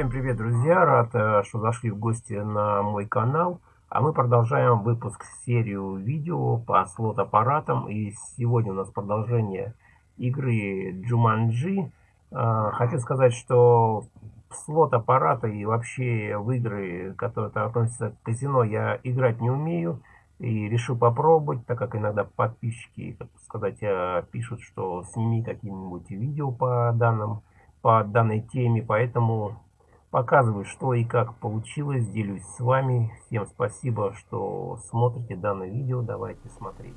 Всем привет, друзья! Рад, э, что зашли в гости на мой канал. А мы продолжаем выпуск серию видео по слот-аппаратам. И сегодня у нас продолжение игры Jumanji. Э, хочу сказать, что слот-аппараты и вообще в игры, которые относятся к казино, я играть не умею. И решил попробовать, так как иногда подписчики, так сказать, э, пишут, что сними какие-нибудь видео по данным по данной теме, поэтому показываю, что и как получилось, делюсь с вами. Всем спасибо, что смотрите данное видео, давайте смотреть.